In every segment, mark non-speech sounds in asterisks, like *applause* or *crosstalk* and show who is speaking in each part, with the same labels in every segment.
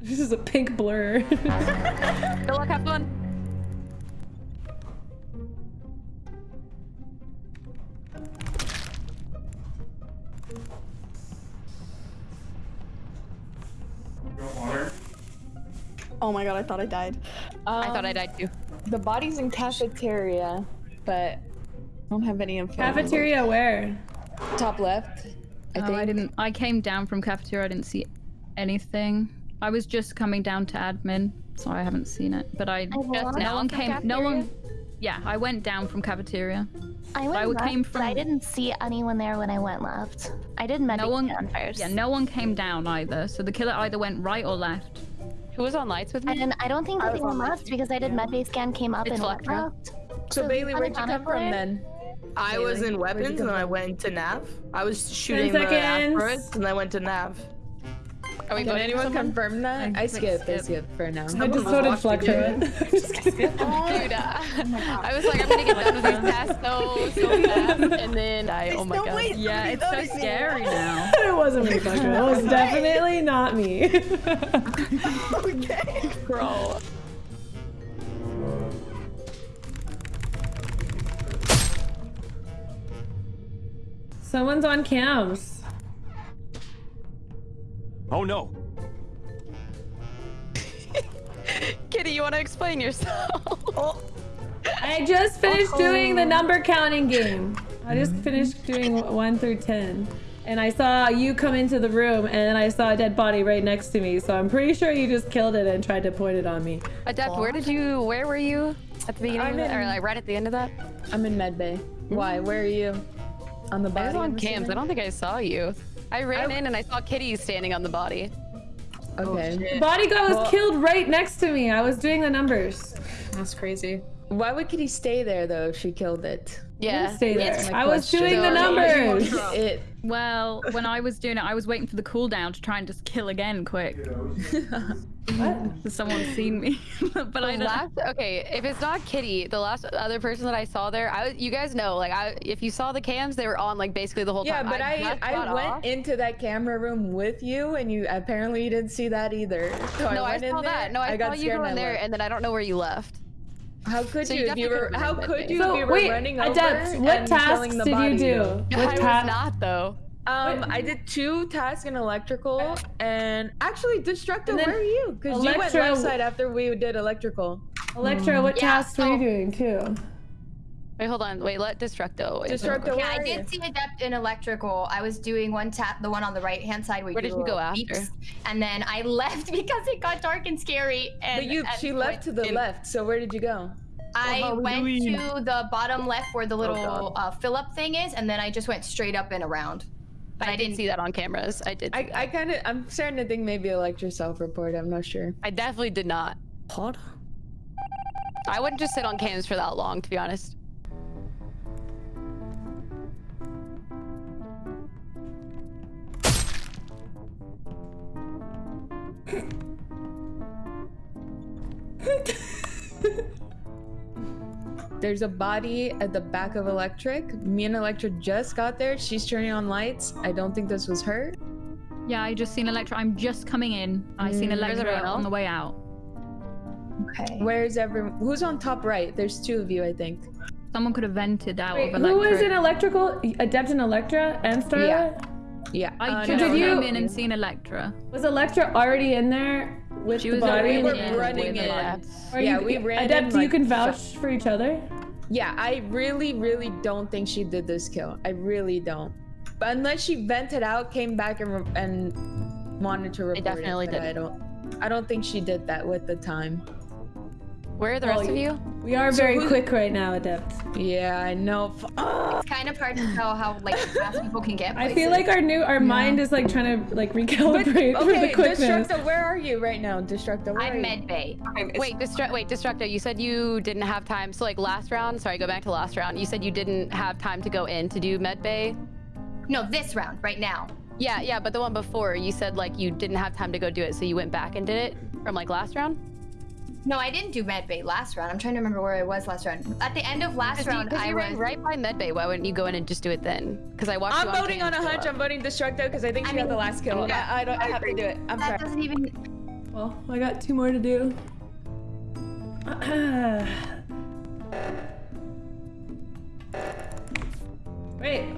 Speaker 1: This is a pink blur. *laughs*
Speaker 2: Good luck, have fun.
Speaker 3: Oh my god, I thought I died.
Speaker 2: I thought I
Speaker 3: Um,
Speaker 2: died too.
Speaker 3: The body's in cafeteria, but I don't have any info.
Speaker 1: Cafeteria where?
Speaker 3: Top left. I
Speaker 4: Oh,
Speaker 3: think.
Speaker 4: I didn't. I came down from cafeteria. I didn't see anything. I was just coming down to admin, so I haven't seen it. But I oh,
Speaker 5: walked
Speaker 4: no one
Speaker 2: from
Speaker 4: came. No one. Yeah, I went down from cafeteria.
Speaker 5: I went
Speaker 4: I
Speaker 5: left,
Speaker 4: came
Speaker 5: but I didn't see anyone there when I went left. I did medic
Speaker 4: No one.
Speaker 5: scan first.
Speaker 4: Yeah, no one came down either. So the killer either went right or left.
Speaker 2: Who was on lights with me?
Speaker 5: And I don't think that
Speaker 3: was
Speaker 5: anyone
Speaker 3: on
Speaker 5: left because I did medbay scan, came up,
Speaker 2: It's
Speaker 5: and went
Speaker 2: Electra.
Speaker 5: left.
Speaker 3: So,
Speaker 5: So
Speaker 3: Bailey, where'd you come from
Speaker 5: player?
Speaker 3: then?
Speaker 6: I was in weapons and I went to Nav. I was shooting the
Speaker 1: seconds.
Speaker 6: first and I went to Nav.
Speaker 2: Are we
Speaker 3: Can anyone confirm that?
Speaker 4: I
Speaker 3: I
Speaker 4: clicked
Speaker 3: skipped. I
Speaker 4: skip.
Speaker 3: skipped for now.
Speaker 1: I just so did Fletcher. Just kidding. *laughs*
Speaker 2: Dude, uh, I was like, I'm gonna get done with this task so, so fast, and then I, oh my god.
Speaker 4: Yeah, it's so scary *laughs* now. *laughs*
Speaker 1: it wasn't me, Fletcher. It was definitely not me. Okay.
Speaker 2: Bro.
Speaker 1: Someone's on cams.
Speaker 7: Oh no. *laughs*
Speaker 2: Kitty, you wanna explain yourself? *laughs*
Speaker 1: Oh, I just finished doing the number counting game. I just finished doing one through ten. And I saw you come into the room and then I saw a dead body right next to me. So I'm pretty sure you just killed it and tried to point it on me.
Speaker 2: Adept, where did you, where were you at the beginning
Speaker 3: I'm
Speaker 2: of it? Or
Speaker 3: in-
Speaker 2: like right at the end of that?
Speaker 3: I'm in medbay. Why? Hmm. Where are you? On the body?
Speaker 2: I was on
Speaker 3: I'm
Speaker 2: cams. I don't think I saw you. I ran
Speaker 3: I-
Speaker 2: in and I saw Kitty standing on the body.
Speaker 3: Okay.
Speaker 1: Oh, the body guy was
Speaker 3: Well-
Speaker 1: killed right next to me. I was doing the numbers.
Speaker 6: That's crazy.
Speaker 3: Why would Kitty stay there though if she killed it?
Speaker 2: Yeah.
Speaker 1: Stay there.
Speaker 3: That's my
Speaker 1: I was
Speaker 3: question.
Speaker 1: doing the numbers.
Speaker 3: It.
Speaker 4: Well, when I was doing it, I was waiting for the cooldown to try and just kill again quick. *laughs*
Speaker 1: What?
Speaker 4: Someone's seen me, *laughs* but I
Speaker 2: The
Speaker 4: don't.
Speaker 2: last, okay, if it's not Kitty, the last other person that I saw there, I was, you guys know, like, I if you saw the cams, they were on like basically the whole
Speaker 3: Yeah,
Speaker 2: time.
Speaker 3: Yeah, but I
Speaker 2: just
Speaker 3: I, went
Speaker 2: off.
Speaker 3: into that camera room with you, and you apparently you didn't see that either. *laughs* So
Speaker 2: No, I,
Speaker 3: went in
Speaker 2: saw
Speaker 3: there,
Speaker 2: that. No, I, saw
Speaker 3: got
Speaker 2: you
Speaker 3: scared
Speaker 2: go in there, and then I don't know where you left.
Speaker 3: How could
Speaker 2: So
Speaker 3: you
Speaker 2: you
Speaker 3: if you were? How could
Speaker 2: that
Speaker 3: you
Speaker 1: So
Speaker 3: if you were
Speaker 1: wait,
Speaker 3: running over
Speaker 1: Adept, what
Speaker 3: and
Speaker 1: tasks
Speaker 3: the
Speaker 1: did
Speaker 3: body?
Speaker 1: you do?
Speaker 3: though?
Speaker 2: I was not though.
Speaker 3: Um, I did two tasks in electrical, and actually, Destructo,
Speaker 1: And then
Speaker 3: where are you? Because you went
Speaker 1: Electro-
Speaker 3: left side after we did electrical.
Speaker 1: Electra, what
Speaker 2: Yeah,
Speaker 1: tasks were you doing too?
Speaker 2: Wait, hold on. Wait, let Destructo.
Speaker 3: Destructo,
Speaker 2: hold on.
Speaker 3: where
Speaker 8: Yeah, I
Speaker 3: are you?
Speaker 8: did see Adept in electrical. I was doing one tap, the one on the right hand side where,
Speaker 2: Where
Speaker 8: you
Speaker 2: did you go
Speaker 8: little
Speaker 2: after?
Speaker 8: beeps, and then I *laughs* left because it got dark and scary. And
Speaker 3: But you,
Speaker 8: and
Speaker 3: she left to the
Speaker 8: in-
Speaker 3: left. So where did you go?
Speaker 8: I went to the bottom left where the little
Speaker 3: God.
Speaker 8: uh, fill up thing is, and then I just went straight up and around. But
Speaker 2: I,
Speaker 8: I,
Speaker 2: didn't
Speaker 8: didn't
Speaker 2: see that on cameras. I did. see
Speaker 3: I. I kind of, I'm starting to think maybe Electra self-report. I'm not sure.
Speaker 2: I definitely did not.
Speaker 1: Pod?
Speaker 2: I wouldn't just sit on cams for that long, to be honest.
Speaker 3: There's a body at the back of Electric. Me and Electra just got there. She's turning on lights. I don't think this was her.
Speaker 4: Yeah, I just seen Electra. I'm just coming in. I seen
Speaker 3: Mm.
Speaker 2: Where's
Speaker 4: Electra on the way out.
Speaker 8: Okay.
Speaker 3: Where's everyone? Who's on top right? There's two of you, I think.
Speaker 4: Someone could have vented out
Speaker 1: Wait,
Speaker 4: of
Speaker 1: who
Speaker 4: Electra.
Speaker 1: was in electrical? Adept in Electra and Starlight?
Speaker 3: Yeah. Yeah.
Speaker 4: I
Speaker 3: uh,
Speaker 4: just
Speaker 1: did you-
Speaker 4: came in and seen Electra.
Speaker 1: Was Electra already in there with
Speaker 4: She
Speaker 1: the
Speaker 4: was
Speaker 1: body?
Speaker 3: we were running in.
Speaker 4: Electra.
Speaker 1: Or
Speaker 3: Yeah,
Speaker 1: you,
Speaker 3: we ran
Speaker 1: Adept,
Speaker 3: in,
Speaker 1: you
Speaker 3: like,
Speaker 1: can vouch for each other?
Speaker 3: Yeah, I really, really don't think she did this kill. I really don't. But unless she vented out, came back and and wanted to report
Speaker 2: definitely
Speaker 3: it, but I don't. I don't think she did that with the time.
Speaker 2: Where are the
Speaker 1: Well,
Speaker 2: rest of you?
Speaker 1: We are
Speaker 3: So
Speaker 1: very
Speaker 3: who-
Speaker 1: quick right now, Adept.
Speaker 3: Yeah, I know. Ah.
Speaker 8: It's kind of hard to tell how like fast people can get.
Speaker 1: I feel like our new our mind is like trying to like
Speaker 3: But,
Speaker 1: recalibrate for the
Speaker 3: okay,
Speaker 1: quickness.
Speaker 3: Destructo, where are you right now? Destructo, where
Speaker 8: I'm
Speaker 3: you?
Speaker 8: med bay.
Speaker 2: Wait, Destru- wait, Destructo, you said you didn't have time. So like last round, sorry, go back to last round. You said you didn't have time to go in to do med bay.
Speaker 8: No, this round right now.
Speaker 2: Yeah, yeah, but the one before, you said like you didn't have time to go do it, so you went back and did it from like last round.
Speaker 8: No, I didn't do med bay last round. I'm trying to remember where I was last round. At the end of last
Speaker 2: Because you,
Speaker 8: round,
Speaker 2: 'cause
Speaker 8: I
Speaker 2: you
Speaker 8: was.
Speaker 2: ran right by med bay. Why wouldn't you go in and just do it then? Because I watched
Speaker 3: I'm
Speaker 2: you on
Speaker 3: voting on a hunch.
Speaker 2: up.
Speaker 3: I'm voting Destructo because I think
Speaker 8: I
Speaker 3: she got the last kill.
Speaker 8: yeah,
Speaker 3: I, I don't. I
Speaker 8: I
Speaker 3: have to do it. I'm
Speaker 8: that
Speaker 3: sorry.
Speaker 8: doesn't even.
Speaker 1: Well, I got two more to do. *clears throat* Wait.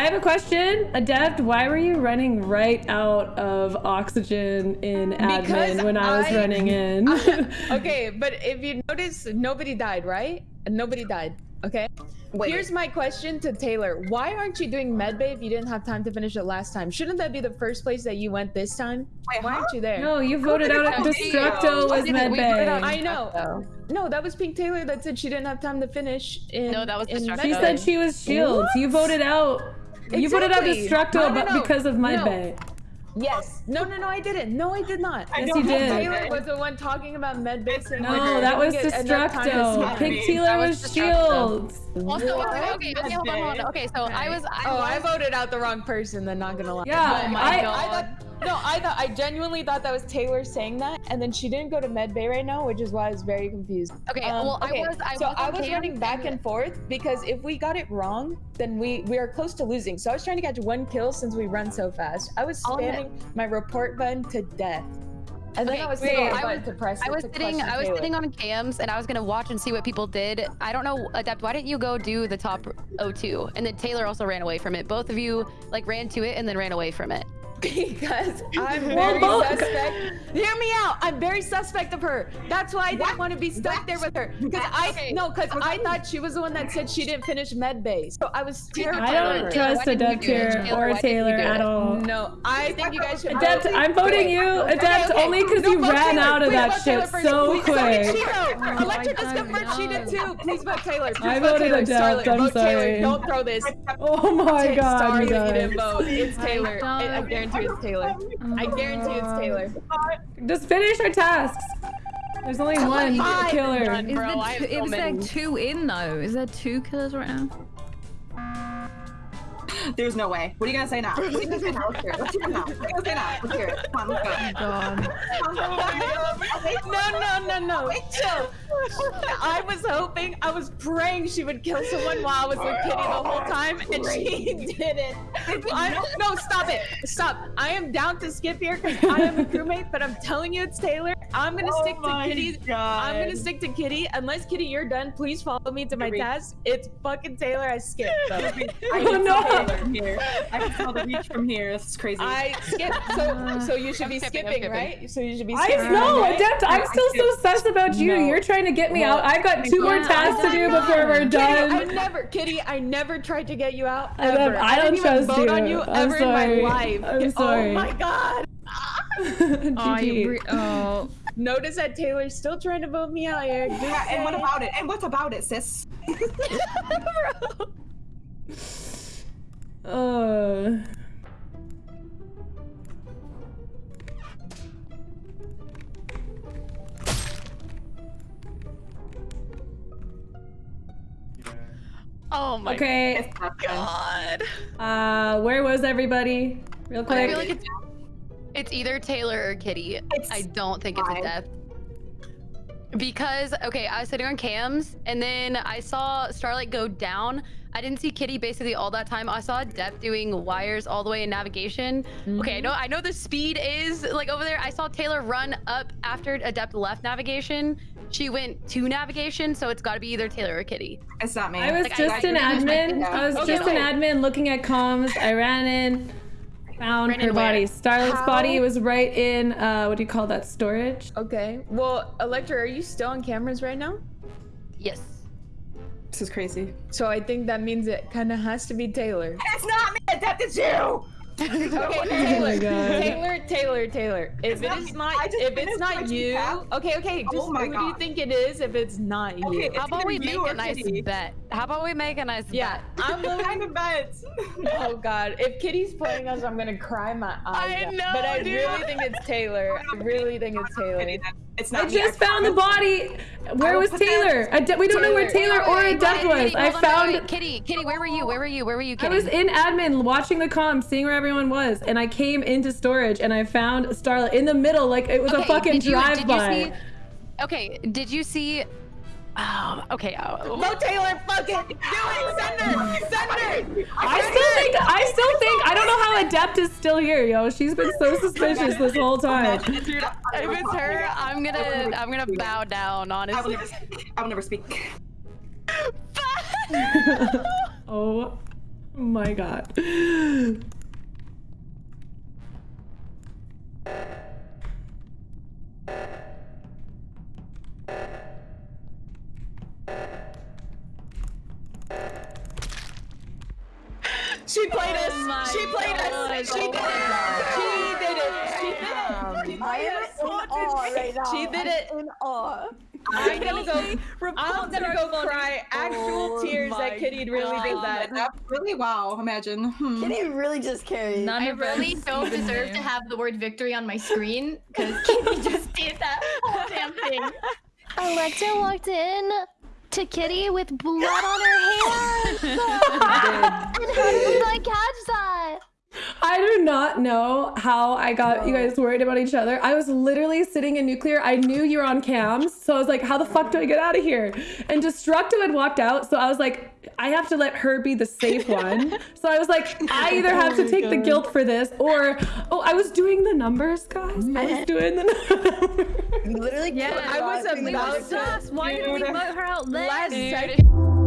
Speaker 1: I have a question. Adept, why were you running right out of oxygen in admin
Speaker 3: Because
Speaker 1: when I was
Speaker 3: I-
Speaker 1: running *laughs* in? *laughs*
Speaker 3: okay, but if you notice, nobody died, right? Nobody died. Okay.
Speaker 6: Wait.
Speaker 3: Here's my question to Taylor: Why aren't you doing medbay if you didn't have time to finish it last time? Shouldn't that be the first place that you went this time?
Speaker 6: Wait,
Speaker 3: Why
Speaker 6: huh?
Speaker 3: aren't you there?
Speaker 1: no, you voted out Destructo was
Speaker 2: didn't. We voted out-
Speaker 1: medbay.
Speaker 3: I know. No, that was Pink Taylor that said she didn't have time to finish. In,
Speaker 2: No, that was
Speaker 3: in
Speaker 2: Destructo.
Speaker 1: She said she was shields. You voted out. You voted out
Speaker 3: Exactly.
Speaker 1: Destructo
Speaker 3: No, no,
Speaker 1: but
Speaker 3: no.
Speaker 1: because of my
Speaker 3: No.
Speaker 1: bay.
Speaker 3: Yes. No, no, no, I didn't. No, I did not.
Speaker 1: Yes, you did.
Speaker 3: Taylor was the one talking about medbay. saying,
Speaker 1: No,
Speaker 3: I
Speaker 1: that was
Speaker 3: get enough time to
Speaker 1: Destructo.
Speaker 3: sleep.
Speaker 1: Pink Taylor
Speaker 2: was
Speaker 1: was shields.
Speaker 2: Also,
Speaker 3: What?
Speaker 2: okay, okay, okay, hold on, hold on. Okay, so I was, I
Speaker 3: Oh,
Speaker 2: was,
Speaker 3: I voted out the wrong person. Then not gonna lie.
Speaker 1: Yeah,
Speaker 3: But
Speaker 1: my
Speaker 3: I,
Speaker 2: God.
Speaker 3: I thought no, I thought I genuinely thought that was Taylor saying that, and then she didn't go to med bay right now, which is why I was very confused.
Speaker 2: okay,
Speaker 3: Um,
Speaker 2: well,
Speaker 3: okay,
Speaker 2: I was, I
Speaker 3: so
Speaker 2: was,
Speaker 3: I was running back and forth because if we got it wrong, then we we are close to losing. So I was trying to catch one kill since we run so fast. I was spamming my report button to death, and then
Speaker 2: Okay,
Speaker 3: I was
Speaker 2: wait, I was-
Speaker 3: button.
Speaker 2: I was sitting, I was
Speaker 3: Taylor.
Speaker 2: sitting on cams, and I was gonna watch and see what people did. I don't know, Adept. Why didn't you go do the top O2? And then Taylor also ran away from it. Both of you like ran to it and then ran away from it.
Speaker 3: Because *laughs* I'm very
Speaker 1: both-
Speaker 3: suspect. Hear me out. I'm very suspect of her. That's why I didn't
Speaker 6: What?
Speaker 3: want to be stuck there with her. Because I
Speaker 2: Okay.
Speaker 3: no, because I thought she was the one that said she didn't finish med base. So I was terrified.
Speaker 1: I
Speaker 3: of
Speaker 1: don't
Speaker 3: her.
Speaker 1: trust
Speaker 2: why
Speaker 1: Adept here or
Speaker 2: why didn't
Speaker 1: Taylor at all.
Speaker 3: No, I think you guys should.
Speaker 1: Adept,
Speaker 3: vote-
Speaker 1: I'm voting you,
Speaker 3: Okay,
Speaker 1: Adept,
Speaker 3: okay.
Speaker 1: only because
Speaker 3: No,
Speaker 1: you ran
Speaker 3: Taylor.
Speaker 1: out of
Speaker 3: Please
Speaker 1: that shit
Speaker 3: first.
Speaker 1: so
Speaker 3: Please vote
Speaker 1: quick.
Speaker 3: Cheeto. *laughs* Electra just oh
Speaker 4: my
Speaker 3: confirmed she did too. Please vote Taylor. Please
Speaker 1: I
Speaker 3: vote
Speaker 1: voted
Speaker 3: Taylor.
Speaker 1: Adept, I'm sorry.
Speaker 3: Don't throw this. *laughs*
Speaker 1: Oh my god,
Speaker 3: sorry
Speaker 1: you
Speaker 3: didn't
Speaker 1: guys.
Speaker 3: vote. It's Taylor. I, I guarantee it's Taylor. I guarantee it's oh Taylor.
Speaker 1: Just finish our tasks. There's only one
Speaker 3: fine.
Speaker 1: killer.
Speaker 2: Done.
Speaker 4: Is,
Speaker 2: Bro,
Speaker 4: there two,
Speaker 2: so
Speaker 4: is there two in though? Is there two killers right now?
Speaker 6: There's no way. What are you gonna say now? What are you gonna say now? Let's hear it. Let's hear it now. What are you gonna say now? Let's hear it. Come on, let's go.
Speaker 4: Oh God.
Speaker 3: No, no, no, no. Chill. I was hoping, I was praying she would kill someone while I was with Kitty the whole time, and she didn't. I, no, stop it. Stop. I am down to skip here because I am a crewmate, but I'm telling you it's Taylor. I'm gonna
Speaker 6: Oh
Speaker 3: stick to Kitty.
Speaker 6: God.
Speaker 3: I'm gonna stick to Kitty. Unless Kitty, you're done, please follow me to my
Speaker 6: Reach.
Speaker 3: task. It's fucking Taylor. I skipped. *laughs* though.
Speaker 6: I
Speaker 1: Oh,
Speaker 6: can
Speaker 1: no.
Speaker 6: smell from here. I can smell the reach from here. This is crazy.
Speaker 3: I skipped. So, uh, so you should
Speaker 2: I'm
Speaker 3: be
Speaker 2: skipping,
Speaker 3: skipping,
Speaker 2: skipping.
Speaker 3: right? So you should be
Speaker 1: I
Speaker 3: skipping.
Speaker 1: know,
Speaker 3: right?
Speaker 1: Adept. I'm still so sus about you.
Speaker 3: No.
Speaker 1: You're trying to get me
Speaker 3: Well,
Speaker 1: out. I've got two more
Speaker 4: Yeah,
Speaker 1: tasks to do
Speaker 4: know.
Speaker 1: before we're
Speaker 3: Kitty, I
Speaker 1: done.
Speaker 3: never, Kitty, I never tried to get you out.
Speaker 1: I love-
Speaker 3: Ever.
Speaker 1: I don't
Speaker 3: didn't even
Speaker 1: trust
Speaker 3: vote
Speaker 1: you.
Speaker 3: on you
Speaker 1: I'm
Speaker 3: ever
Speaker 1: sorry.
Speaker 3: in my life.
Speaker 1: I'm sorry.
Speaker 3: Oh my god.
Speaker 4: I
Speaker 1: GG.
Speaker 4: re- oh,
Speaker 3: Notice that Taylor's still trying to vote me out here. Just
Speaker 6: yeah, and what about it? And what about it, sis? *laughs* *laughs*
Speaker 1: Uh,
Speaker 2: Oh my
Speaker 1: okay.
Speaker 6: It's not fun.
Speaker 2: god.
Speaker 1: Uh, where was everybody? Real quick.
Speaker 2: I feel like it's, it's either Taylor or Kitty.
Speaker 6: It's
Speaker 2: I don't think it's
Speaker 6: fine.
Speaker 2: Adept. Because okay, I was sitting on cams and then I saw Starlight go down. I didn't see Kitty basically all that time. I saw Adept doing wires all the way in navigation. Okay, I know I know the speed is like over there. I saw Taylor run up after Adept left navigation. She went to navigation, so it's got to be either Taylor or Kitty.
Speaker 6: It's not me.
Speaker 1: I was
Speaker 2: Like,
Speaker 1: just
Speaker 2: I
Speaker 1: an
Speaker 2: pretty much might
Speaker 1: admin. I was
Speaker 3: that.
Speaker 1: just
Speaker 3: Okay,
Speaker 1: an admin looking at comms. I ran in, found
Speaker 2: Ran
Speaker 1: her
Speaker 2: in where?
Speaker 1: body. Starlight's
Speaker 3: How?
Speaker 1: body was right in, uh, what do you call that, storage?
Speaker 3: Okay. Well, Electra, are you still on cameras right now?
Speaker 2: Yes.
Speaker 6: This is crazy.
Speaker 3: So I think that means it kind of has to be Taylor.
Speaker 6: It's not me. That is it's you.
Speaker 3: Okay, *laughs*
Speaker 1: Oh
Speaker 3: Taylor,
Speaker 1: my
Speaker 3: Taylor, Taylor, Taylor. If
Speaker 6: It's
Speaker 3: it
Speaker 6: not
Speaker 3: not, if it's not
Speaker 6: you
Speaker 3: you, okay, okay. Oh just
Speaker 6: Oh my
Speaker 3: who do you think it is? If it's not you.
Speaker 6: Okay,
Speaker 2: How about we make
Speaker 6: you
Speaker 2: a nice
Speaker 6: Kitty.
Speaker 2: bet? How about we make a nice
Speaker 3: Yeah,
Speaker 2: bet?
Speaker 3: I'm *laughs*
Speaker 6: What
Speaker 3: willing.
Speaker 6: kind of bet? *laughs*
Speaker 3: Oh God! If Kitty's playing us, I'm gonna cry my eyes
Speaker 2: I
Speaker 3: out.
Speaker 2: know,
Speaker 3: but I
Speaker 2: dude.
Speaker 3: really think it's Taylor. I really think it's Taylor.
Speaker 6: It's
Speaker 1: I
Speaker 6: not me.
Speaker 1: just found the body. Where was
Speaker 6: put
Speaker 1: Taylor? Ade- we don't know where
Speaker 3: Taylor.
Speaker 1: Taylor or
Speaker 2: Wait,
Speaker 1: Adept
Speaker 2: wait,
Speaker 1: was.
Speaker 2: Kitty,
Speaker 1: I
Speaker 2: hold on, wait,
Speaker 1: found.
Speaker 2: wait, Kitty. Kitty, where were you? Where were you? Where were you?
Speaker 1: I
Speaker 2: Kitty?
Speaker 1: was in admin watching the comms, seeing where everyone was, and I came into storage and I found Starlight in the middle, like it was a fucking
Speaker 2: did you- did you
Speaker 1: drive-by.
Speaker 2: Okay, did you see? Um, okay. Uh,
Speaker 3: Mo Taylor, fuck it. Do it. *laughs* Send her. Send her.
Speaker 1: I still think I still think I don't know how Adept is still here, yo. She's been so suspicious this whole time.
Speaker 2: if it's her, I'm gonna I'm gonna bow down.
Speaker 6: I will
Speaker 2: Honestly.
Speaker 6: never. I will never speak. *laughs* *laughs*
Speaker 1: oh my god.
Speaker 3: She played us. She did it. She did it. She did it. She
Speaker 7: I am in awe right now.
Speaker 3: She did it.
Speaker 7: In awe.
Speaker 3: I'm gonna go. I'm gonna go cry actual
Speaker 7: Oh
Speaker 3: tears
Speaker 7: my
Speaker 3: that Kitty really did that.
Speaker 6: That's really wow. Imagine. Hmm.
Speaker 7: Kitty really just carried.
Speaker 4: None
Speaker 8: I really don't deserve to have the word victory on my screen because Kitty just did that whole damn thing.
Speaker 5: Electra walked in to Kitty with blood on her *laughs* hands. and how did I catch that?
Speaker 1: I do not know how I got you guys worried about each other. I was literally sitting in nuclear. I knew you were on cams, so I was like, how the fuck do I get out of here? And Destructo had walked out, so I was like, I have to let her be the safe *laughs* one. so I was like, I either have to oh take the guilt for this or oh, I was doing the numbers, guys. I was doing the numbers.
Speaker 7: You *laughs* literally
Speaker 4: Yeah,
Speaker 3: I was
Speaker 7: killed
Speaker 3: about to-
Speaker 4: Why did we
Speaker 3: Dude.
Speaker 4: vote her out?
Speaker 3: Last
Speaker 2: Dude.
Speaker 3: second.